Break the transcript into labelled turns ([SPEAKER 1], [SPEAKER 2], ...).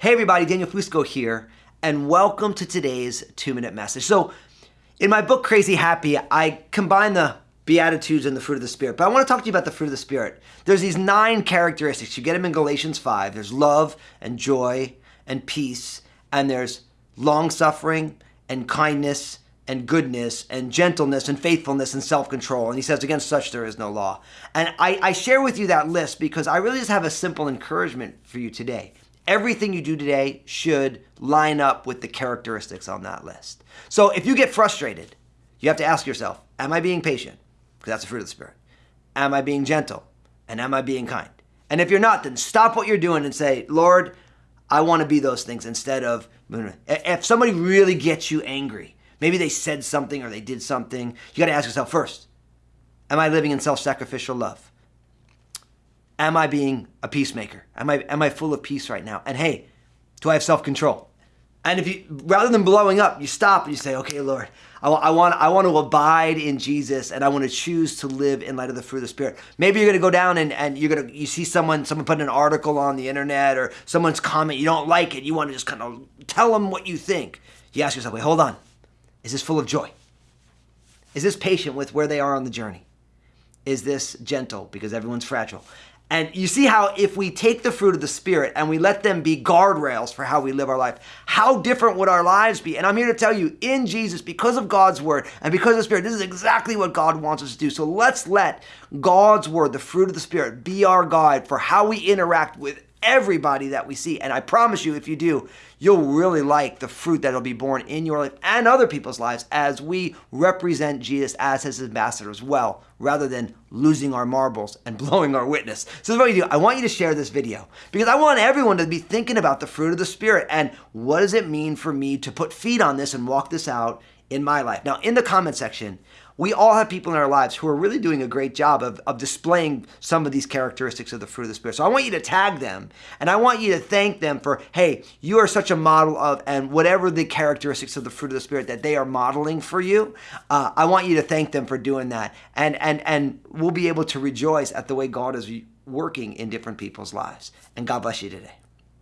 [SPEAKER 1] Hey everybody, Daniel Fusco here, and welcome to today's two minute message. So, in my book Crazy Happy, I combine the Beatitudes and the fruit of the Spirit, but I want to talk to you about the fruit of the Spirit. There's these nine characteristics. You get them in Galatians 5. There's love and joy and peace, and there's long suffering and kindness and goodness and gentleness and faithfulness and self control. And he says, Against such there is no law. And I, I share with you that list because I really just have a simple encouragement for you today everything you do today should line up with the characteristics on that list. So if you get frustrated, you have to ask yourself, am I being patient? Because that's the fruit of the Spirit. Am I being gentle? And am I being kind? And if you're not, then stop what you're doing and say, Lord, I want to be those things instead of, if somebody really gets you angry, maybe they said something or they did something, you got to ask yourself first, am I living in self sacrificial love? Am I being a peacemaker? Am I am I full of peace right now? And hey, do I have self-control? And if you rather than blowing up, you stop and you say, "Okay, Lord, I, I want I want to abide in Jesus, and I want to choose to live in light of the fruit of the Spirit." Maybe you're going to go down and, and you're going to you see someone someone put an article on the internet or someone's comment you don't like it. You want to just kind of tell them what you think. You ask yourself, "Wait, hold on, is this full of joy? Is this patient with where they are on the journey? Is this gentle because everyone's fragile?" And you see how if we take the fruit of the Spirit and we let them be guardrails for how we live our life, how different would our lives be? And I'm here to tell you, in Jesus, because of God's Word and because of the Spirit, this is exactly what God wants us to do. So let's let God's Word, the fruit of the Spirit, be our guide for how we interact with everybody that we see. And I promise you, if you do, you'll really like the fruit that'll be born in your life and other people's lives as we represent Jesus as his ambassadors well, rather than losing our marbles and blowing our witness. So what you do, I want you to share this video because I want everyone to be thinking about the fruit of the Spirit and what does it mean for me to put feet on this and walk this out in my life. Now, in the comment section, we all have people in our lives who are really doing a great job of, of displaying some of these characteristics of the fruit of the Spirit. So I want you to tag them and I want you to thank them for, hey, you are such a model of, and whatever the characteristics of the fruit of the Spirit that they are modeling for you, uh, I want you to thank them for doing that. And, and, and we'll be able to rejoice at the way God is working in different people's lives. And God bless you today.